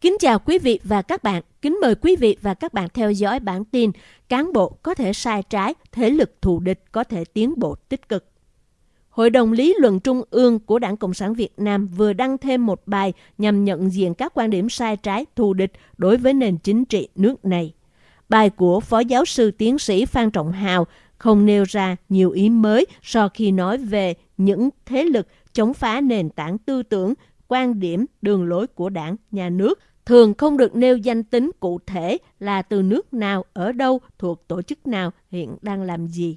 Kính chào quý vị và các bạn. Kính mời quý vị và các bạn theo dõi bản tin Cán bộ có thể sai trái, thế lực thù địch có thể tiến bộ tích cực. Hội đồng lý luận trung ương của Đảng Cộng sản Việt Nam vừa đăng thêm một bài nhằm nhận diện các quan điểm sai trái thù địch đối với nền chính trị nước này. Bài của Phó Giáo sư Tiến sĩ Phan Trọng Hào không nêu ra nhiều ý mới so khi nói về những thế lực chống phá nền tảng tư tưởng, quan điểm, đường lối của đảng, nhà nước, thường không được nêu danh tính cụ thể là từ nước nào, ở đâu, thuộc tổ chức nào, hiện đang làm gì.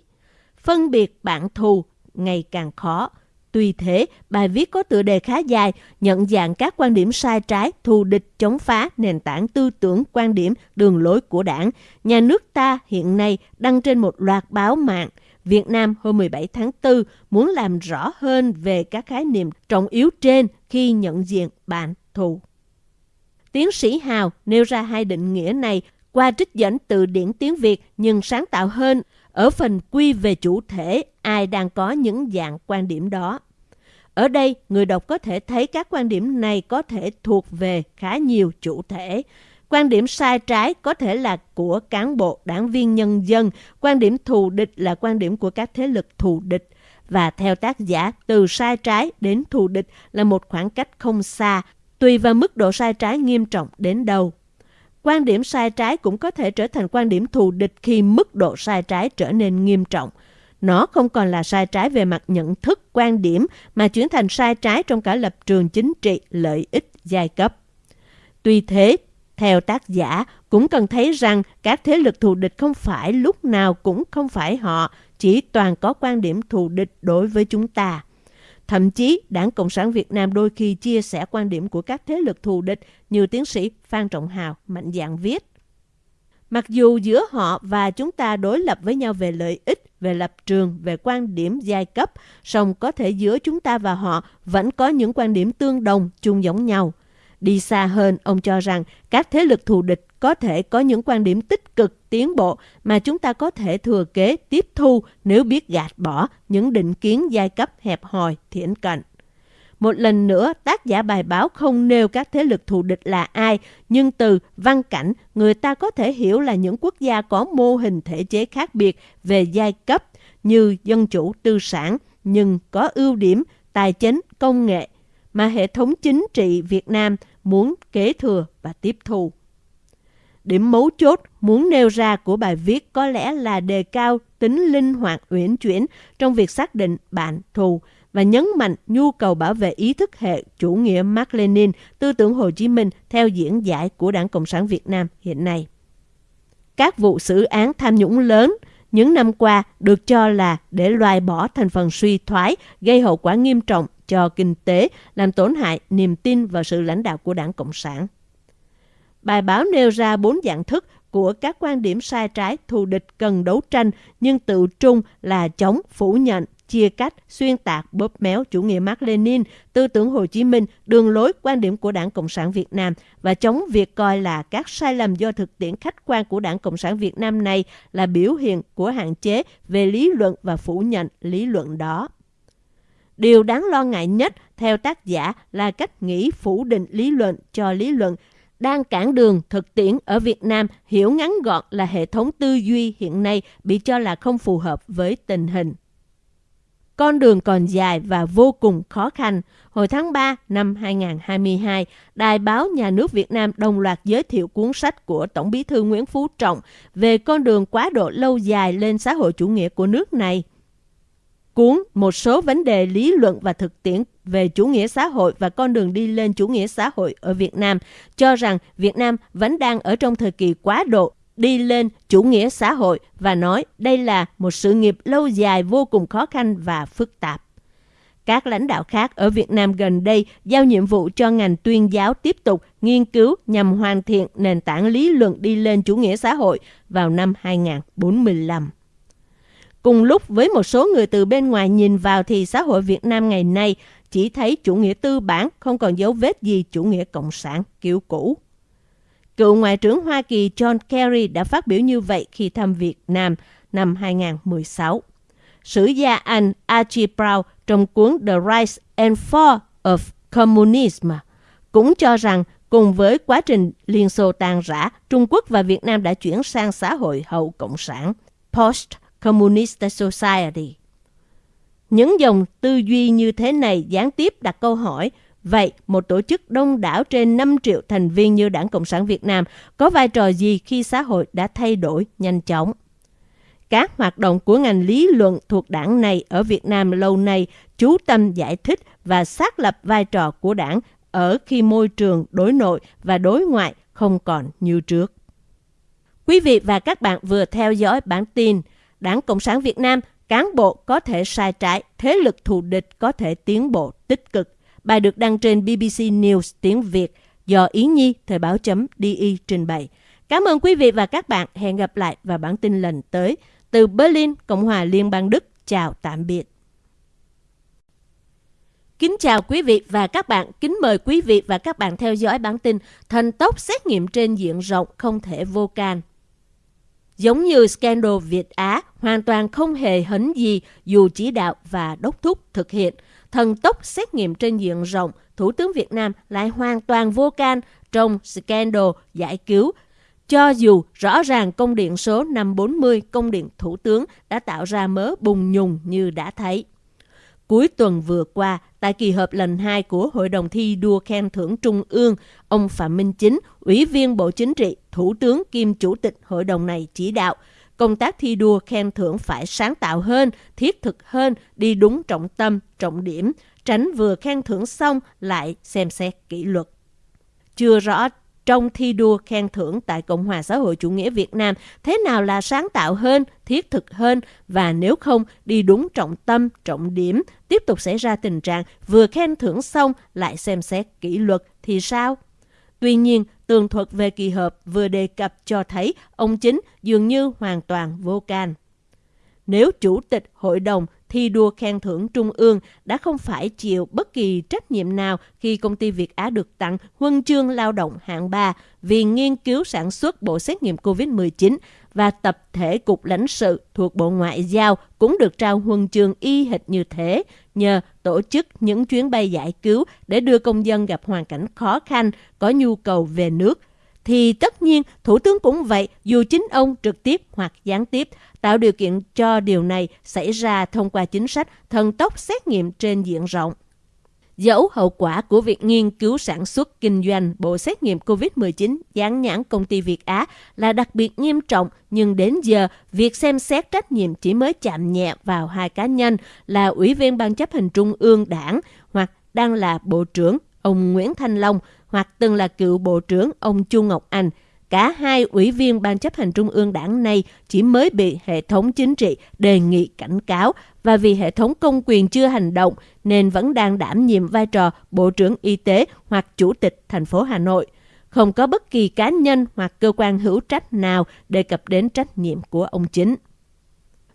Phân biệt bạn thù ngày càng khó. Tuy thế, bài viết có tựa đề khá dài, nhận dạng các quan điểm sai trái, thù địch, chống phá, nền tảng tư tưởng, quan điểm, đường lối của đảng. Nhà nước ta hiện nay đăng trên một loạt báo mạng. Việt Nam hôm 17 tháng 4 muốn làm rõ hơn về các khái niệm trọng yếu trên khi nhận diện bạn thù. Tiến sĩ Hào nêu ra hai định nghĩa này qua trích dẫn từ điển tiếng Việt nhưng sáng tạo hơn ở phần quy về chủ thể ai đang có những dạng quan điểm đó. Ở đây, người đọc có thể thấy các quan điểm này có thể thuộc về khá nhiều chủ thể. Quan điểm sai trái có thể là của cán bộ, đảng viên nhân dân. Quan điểm thù địch là quan điểm của các thế lực thù địch. Và theo tác giả, từ sai trái đến thù địch là một khoảng cách không xa, tùy vào mức độ sai trái nghiêm trọng đến đâu. Quan điểm sai trái cũng có thể trở thành quan điểm thù địch khi mức độ sai trái trở nên nghiêm trọng. Nó không còn là sai trái về mặt nhận thức, quan điểm mà chuyển thành sai trái trong cả lập trường chính trị, lợi ích, giai cấp. Tuy thế, theo tác giả, cũng cần thấy rằng các thế lực thù địch không phải lúc nào cũng không phải họ, chỉ toàn có quan điểm thù địch đối với chúng ta. Thậm chí, Đảng Cộng sản Việt Nam đôi khi chia sẻ quan điểm của các thế lực thù địch như tiến sĩ Phan Trọng Hào mạnh dạn viết. Mặc dù giữa họ và chúng ta đối lập với nhau về lợi ích, về lập trường, về quan điểm giai cấp, song có thể giữa chúng ta và họ vẫn có những quan điểm tương đồng, chung giống nhau. Đi xa hơn, ông cho rằng các thế lực thù địch có thể có những quan điểm tích cực, tiến bộ mà chúng ta có thể thừa kế, tiếp thu nếu biết gạt bỏ những định kiến giai cấp hẹp hòi, thiển cận. Một lần nữa, tác giả bài báo không nêu các thế lực thù địch là ai, nhưng từ văn cảnh, người ta có thể hiểu là những quốc gia có mô hình thể chế khác biệt về giai cấp như dân chủ tư sản, nhưng có ưu điểm tài chính, công nghệ, mà hệ thống chính trị Việt Nam muốn kế thừa và tiếp thu. Điểm mấu chốt muốn nêu ra của bài viết có lẽ là đề cao tính linh hoạt uyển chuyển trong việc xác định bạn thù và nhấn mạnh nhu cầu bảo vệ ý thức hệ chủ nghĩa Mark Lenin, tư tưởng Hồ Chí Minh theo diễn giải của Đảng Cộng sản Việt Nam hiện nay. Các vụ xử án tham nhũng lớn những năm qua được cho là để loại bỏ thành phần suy thoái, gây hậu quả nghiêm trọng cho kinh tế, làm tổn hại niềm tin vào sự lãnh đạo của Đảng Cộng sản. Bài báo nêu ra bốn dạng thức của các quan điểm sai trái thù địch cần đấu tranh nhưng tự trung là chống, phủ nhận, chia cách, xuyên tạc, bóp méo chủ nghĩa Mark Lenin, tư tưởng Hồ Chí Minh, đường lối quan điểm của Đảng Cộng sản Việt Nam và chống việc coi là các sai lầm do thực tiễn khách quan của Đảng Cộng sản Việt Nam này là biểu hiện của hạn chế về lý luận và phủ nhận lý luận đó. Điều đáng lo ngại nhất theo tác giả là cách nghĩ phủ định lý luận cho lý luận đang cản đường thực tiễn ở Việt Nam hiểu ngắn gọn là hệ thống tư duy hiện nay bị cho là không phù hợp với tình hình. Con đường còn dài và vô cùng khó khăn. Hồi tháng 3 năm 2022, Đài báo Nhà nước Việt Nam đồng loạt giới thiệu cuốn sách của Tổng bí thư Nguyễn Phú Trọng về con đường quá độ lâu dài lên xã hội chủ nghĩa của nước này. Cuốn Một số vấn đề lý luận và thực tiễn về chủ nghĩa xã hội và con đường đi lên chủ nghĩa xã hội ở Việt Nam, cho rằng Việt Nam vẫn đang ở trong thời kỳ quá độ đi lên chủ nghĩa xã hội và nói đây là một sự nghiệp lâu dài vô cùng khó khăn và phức tạp. Các lãnh đạo khác ở Việt Nam gần đây giao nhiệm vụ cho ngành tuyên giáo tiếp tục nghiên cứu nhằm hoàn thiện nền tảng lý luận đi lên chủ nghĩa xã hội vào năm 2045. Cùng lúc với một số người từ bên ngoài nhìn vào thì xã hội Việt Nam ngày nay chỉ thấy chủ nghĩa tư bản không còn dấu vết gì chủ nghĩa cộng sản kiểu cũ. Cựu Ngoại trưởng Hoa Kỳ John Kerry đã phát biểu như vậy khi thăm Việt Nam năm 2016. Sử gia Anh Archie Brown trong cuốn The Rise and Fall of Communism cũng cho rằng cùng với quá trình Liên Xô tan rã, Trung Quốc và Việt Nam đã chuyển sang xã hội hậu Cộng sản, Communist Society. Những dòng tư duy như thế này gián tiếp đặt câu hỏi, vậy một tổ chức đông đảo trên 5 triệu thành viên như Đảng Cộng sản Việt Nam có vai trò gì khi xã hội đã thay đổi nhanh chóng? Các hoạt động của ngành lý luận thuộc đảng này ở Việt Nam lâu nay chú tâm giải thích và xác lập vai trò của đảng ở khi môi trường đối nội và đối ngoại không còn như trước. Quý vị và các bạn vừa theo dõi bản tin Đảng Cộng sản Việt Nam cán bộ có thể sai trái, thế lực thù địch có thể tiến bộ tích cực. Bài được đăng trên BBC News tiếng Việt do Ý Nhi Thời báo chấm DI trình bày. Cảm ơn quý vị và các bạn. Hẹn gặp lại vào bản tin lần tới. Từ Berlin, Cộng hòa Liên bang Đức. Chào tạm biệt. Kính chào quý vị và các bạn. Kính mời quý vị và các bạn theo dõi bản tin Thần tốc xét nghiệm trên diện rộng không thể vô can. Giống như scandal Việt Á, hoàn toàn không hề hấn gì dù chỉ đạo và đốc thúc thực hiện. Thần tốc xét nghiệm trên diện rộng, Thủ tướng Việt Nam lại hoàn toàn vô can trong scandal giải cứu. Cho dù rõ ràng công điện số 540 công điện Thủ tướng đã tạo ra mớ bùng nhùng như đã thấy. Cuối tuần vừa qua, tại kỳ họp lần 2 của Hội đồng thi đua khen thưởng Trung ương, ông Phạm Minh Chính, Ủy viên Bộ Chính trị, Thủ tướng kiêm Chủ tịch Hội đồng này chỉ đạo công tác thi đua khen thưởng phải sáng tạo hơn, thiết thực hơn, đi đúng trọng tâm, trọng điểm, tránh vừa khen thưởng xong lại xem xét kỷ luật. Chưa rõ trong thi đua khen thưởng tại Cộng hòa xã hội chủ nghĩa Việt Nam thế nào là sáng tạo hơn, thiết thực hơn và nếu không đi đúng trọng tâm, trọng điểm, tiếp tục xảy ra tình trạng vừa khen thưởng xong lại xem xét kỷ luật thì sao? Tuy nhiên, tường thuật về kỳ họp vừa đề cập cho thấy ông chính dường như hoàn toàn vô can. Nếu Chủ tịch Hội đồng thi đua khen thưởng Trung ương đã không phải chịu bất kỳ trách nhiệm nào khi công ty Việt Á được tặng huân chương lao động hạng 3 vì nghiên cứu sản xuất bộ xét nghiệm COVID-19 và tập thể cục lãnh sự thuộc Bộ Ngoại giao cũng được trao huân chương y hệt như thế nhờ tổ chức những chuyến bay giải cứu để đưa công dân gặp hoàn cảnh khó khăn, có nhu cầu về nước thì tất nhiên Thủ tướng cũng vậy dù chính ông trực tiếp hoặc gián tiếp tạo điều kiện cho điều này xảy ra thông qua chính sách thần tốc xét nghiệm trên diện rộng. Dẫu hậu quả của việc nghiên cứu sản xuất kinh doanh bộ xét nghiệm COVID-19 dán nhãn công ty Việt Á là đặc biệt nghiêm trọng, nhưng đến giờ, việc xem xét trách nhiệm chỉ mới chạm nhẹ vào hai cá nhân là Ủy viên Ban chấp hành Trung ương Đảng hoặc đang là Bộ trưởng ông Nguyễn Thanh Long hoặc từng là cựu Bộ trưởng ông Chu Ngọc Anh – Cả hai ủy viên Ban chấp hành Trung ương đảng này chỉ mới bị hệ thống chính trị đề nghị cảnh cáo và vì hệ thống công quyền chưa hành động nên vẫn đang đảm nhiệm vai trò Bộ trưởng Y tế hoặc Chủ tịch thành phố Hà Nội. Không có bất kỳ cá nhân hoặc cơ quan hữu trách nào đề cập đến trách nhiệm của ông chính.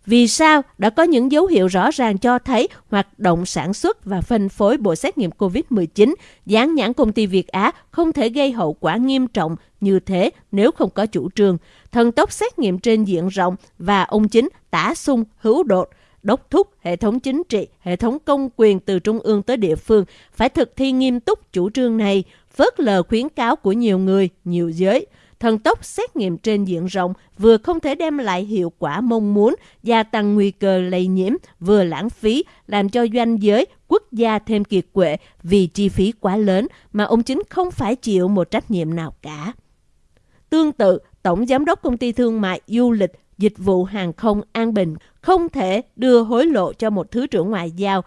Vì sao? Đã có những dấu hiệu rõ ràng cho thấy hoạt động sản xuất và phân phối bộ xét nghiệm COVID-19 dán nhãn công ty Việt Á không thể gây hậu quả nghiêm trọng như thế nếu không có chủ trương, thần tốc xét nghiệm trên diện rộng và ông chính tả sung hữu đột, đốc thúc hệ thống chính trị, hệ thống công quyền từ trung ương tới địa phương phải thực thi nghiêm túc chủ trương này, phớt lờ khuyến cáo của nhiều người, nhiều giới – thần tốc xét nghiệm trên diện rộng vừa không thể đem lại hiệu quả mong muốn, gia tăng nguy cơ lây nhiễm, vừa lãng phí, làm cho doanh giới, quốc gia thêm kiệt quệ vì chi phí quá lớn mà ông chính không phải chịu một trách nhiệm nào cả. Tương tự, Tổng Giám đốc Công ty Thương mại Du lịch Dịch vụ Hàng không An Bình không thể đưa hối lộ cho một Thứ trưởng Ngoại giao,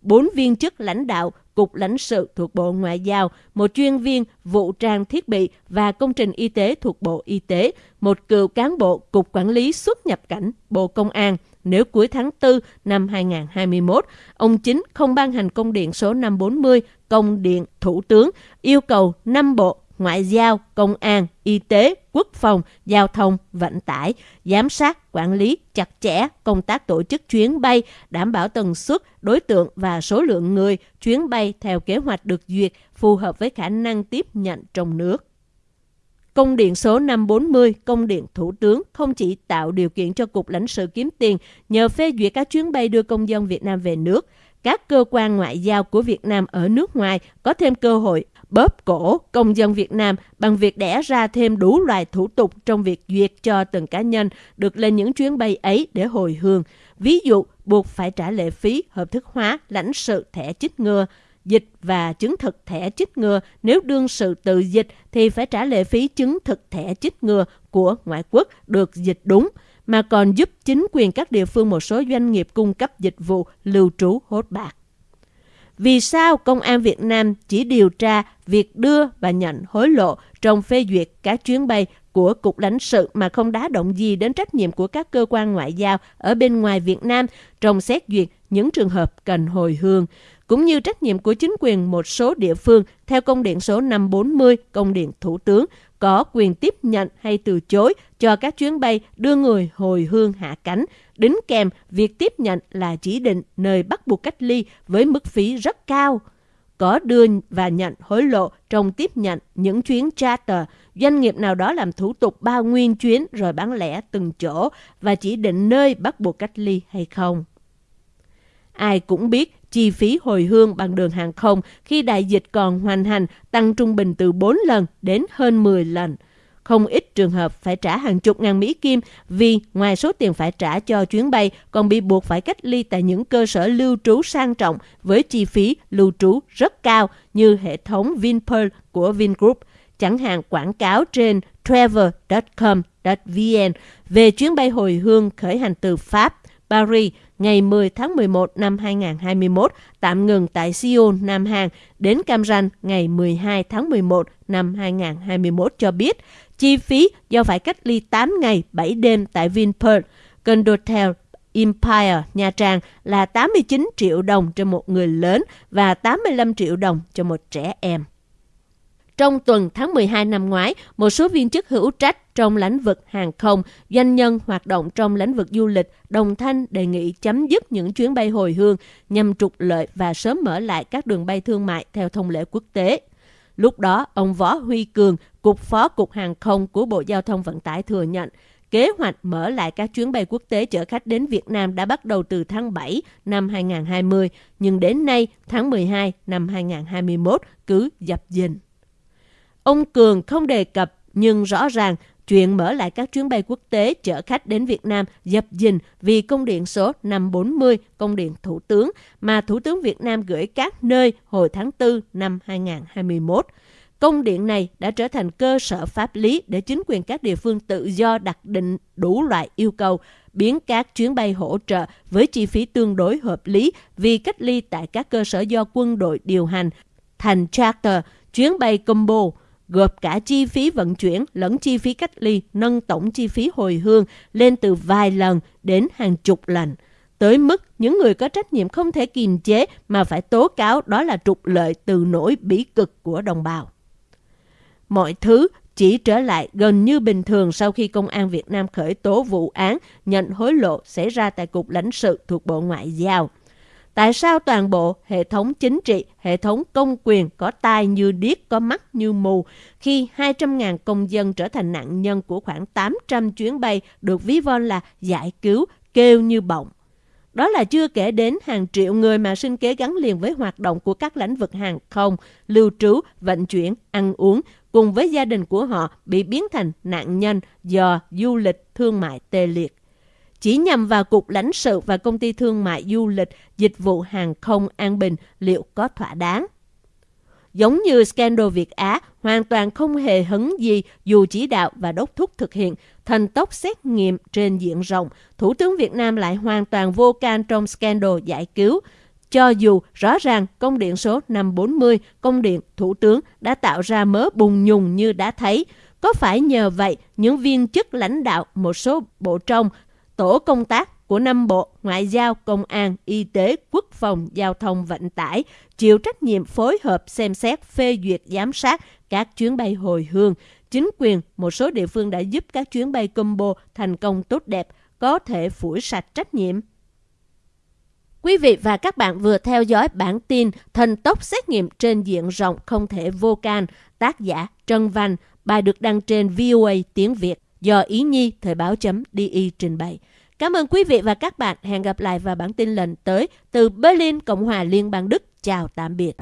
bốn viên chức lãnh đạo Cục lãnh sự thuộc Bộ Ngoại giao, một chuyên viên vụ trang thiết bị và công trình y tế thuộc Bộ Y tế, một cựu cán bộ Cục Quản lý xuất nhập cảnh Bộ Công an. Nếu cuối tháng 4 năm 2021, ông chính không ban hành công điện số 540, công điện Thủ tướng yêu cầu 5 bộ ngoại giao, công an, y tế, quốc phòng, giao thông, vận tải, giám sát, quản lý chặt chẽ công tác tổ chức chuyến bay, đảm bảo tần suất, đối tượng và số lượng người chuyến bay theo kế hoạch được duyệt phù hợp với khả năng tiếp nhận trong nước. Công điện số 540, công điện Thủ tướng không chỉ tạo điều kiện cho Cục lãnh sự kiếm tiền nhờ phê duyệt các chuyến bay đưa công dân Việt Nam về nước, các cơ quan ngoại giao của Việt Nam ở nước ngoài có thêm cơ hội bóp cổ công dân Việt Nam bằng việc đẻ ra thêm đủ loại thủ tục trong việc duyệt cho từng cá nhân được lên những chuyến bay ấy để hồi hương. Ví dụ, buộc phải trả lệ phí hợp thức hóa lãnh sự thẻ chích ngừa, dịch và chứng thực thẻ chích ngừa. Nếu đương sự tự dịch thì phải trả lệ phí chứng thực thẻ chích ngừa của ngoại quốc được dịch đúng, mà còn giúp chính quyền các địa phương một số doanh nghiệp cung cấp dịch vụ lưu trú hốt bạc. Vì sao Công an Việt Nam chỉ điều tra việc đưa và nhận hối lộ trong phê duyệt các chuyến bay của Cục lãnh sự mà không đá động gì đến trách nhiệm của các cơ quan ngoại giao ở bên ngoài Việt Nam trong xét duyệt những trường hợp cần hồi hương, cũng như trách nhiệm của chính quyền một số địa phương theo công điện số 540 công điện Thủ tướng có quyền tiếp nhận hay từ chối cho các chuyến bay đưa người hồi hương hạ cánh, đính kèm việc tiếp nhận là chỉ định nơi bắt buộc cách ly với mức phí rất cao. Có đưa và nhận hối lộ trong tiếp nhận những chuyến charter, doanh nghiệp nào đó làm thủ tục bao nguyên chuyến rồi bán lẻ từng chỗ và chỉ định nơi bắt buộc cách ly hay không. Ai cũng biết chi phí hồi hương bằng đường hàng không khi đại dịch còn hoành hành tăng trung bình từ 4 lần đến hơn 10 lần. Không ít trường hợp phải trả hàng chục ngàn Mỹ Kim vì ngoài số tiền phải trả cho chuyến bay còn bị buộc phải cách ly tại những cơ sở lưu trú sang trọng với chi phí lưu trú rất cao như hệ thống Vinpearl của Vingroup, chẳng hạn quảng cáo trên travel.com.vn về chuyến bay hồi hương khởi hành từ Pháp, Paris ngày 10 tháng 11 năm 2021 tạm ngừng tại Seoul, Nam Hàn đến Cam Ranh ngày 12 tháng 11 năm 2021 cho biết chi phí do phải cách ly 8 ngày 7 đêm tại Vinpearl, Condotel Empire Nha Trang là 89 triệu đồng cho một người lớn và 85 triệu đồng cho một trẻ em. Trong tuần tháng 12 năm ngoái, một số viên chức hữu trách trong lĩnh vực hàng không, doanh nhân hoạt động trong lĩnh vực du lịch đồng thanh đề nghị chấm dứt những chuyến bay hồi hương nhằm trục lợi và sớm mở lại các đường bay thương mại theo thông lệ quốc tế. Lúc đó, ông Võ Huy Cường, Cục Phó Cục Hàng không của Bộ Giao thông Vận tải thừa nhận, kế hoạch mở lại các chuyến bay quốc tế chở khách đến Việt Nam đã bắt đầu từ tháng 7 năm 2020, nhưng đến nay, tháng 12 năm 2021, cứ dập dình. Ông Cường không đề cập nhưng rõ ràng chuyện mở lại các chuyến bay quốc tế chở khách đến Việt Nam dập dình vì công điện số 540, công điện Thủ tướng mà Thủ tướng Việt Nam gửi các nơi hồi tháng 4 năm 2021. Công điện này đã trở thành cơ sở pháp lý để chính quyền các địa phương tự do đặt định đủ loại yêu cầu, biến các chuyến bay hỗ trợ với chi phí tương đối hợp lý vì cách ly tại các cơ sở do quân đội điều hành thành charter, chuyến bay combo, gộp cả chi phí vận chuyển lẫn chi phí cách ly, nâng tổng chi phí hồi hương lên từ vài lần đến hàng chục lần. Tới mức những người có trách nhiệm không thể kiềm chế mà phải tố cáo đó là trục lợi từ nỗi bỉ cực của đồng bào. Mọi thứ chỉ trở lại gần như bình thường sau khi Công an Việt Nam khởi tố vụ án nhận hối lộ xảy ra tại Cục lãnh sự thuộc Bộ Ngoại giao. Tại sao toàn bộ hệ thống chính trị, hệ thống công quyền có tai như điếc, có mắt như mù khi 200.000 công dân trở thành nạn nhân của khoảng 800 chuyến bay được ví von là giải cứu, kêu như bọng. Đó là chưa kể đến hàng triệu người mà sinh kế gắn liền với hoạt động của các lĩnh vực hàng không, lưu trú, vận chuyển, ăn uống, cùng với gia đình của họ bị biến thành nạn nhân do du lịch thương mại tê liệt chỉ nhằm vào Cục lãnh sự và Công ty Thương mại Du lịch Dịch vụ Hàng không An Bình liệu có thỏa đáng. Giống như scandal Việt Á, hoàn toàn không hề hứng gì dù chỉ đạo và đốc thúc thực hiện thần tốc xét nghiệm trên diện rộng. Thủ tướng Việt Nam lại hoàn toàn vô can trong scandal giải cứu. Cho dù rõ ràng công điện số 540, công điện Thủ tướng đã tạo ra mớ bùng nhùng như đã thấy, có phải nhờ vậy những viên chức lãnh đạo một số bộ trong tổ công tác của năm bộ Ngoại giao, Công an, Y tế, Quốc phòng, Giao thông, Vận tải chịu trách nhiệm phối hợp xem xét phê duyệt giám sát các chuyến bay hồi hương. Chính quyền một số địa phương đã giúp các chuyến bay combo thành công tốt đẹp, có thể phủi sạch trách nhiệm. Quý vị và các bạn vừa theo dõi bản tin Thần tốc xét nghiệm trên diện rộng không thể vô can, tác giả Trân Văn, bài được đăng trên VOA tiếng Việt do Ý Nhi Thời báo chấm DI trình bày. Cảm ơn quý vị và các bạn. Hẹn gặp lại vào bản tin lần tới từ Berlin, Cộng hòa Liên bang Đức. Chào tạm biệt.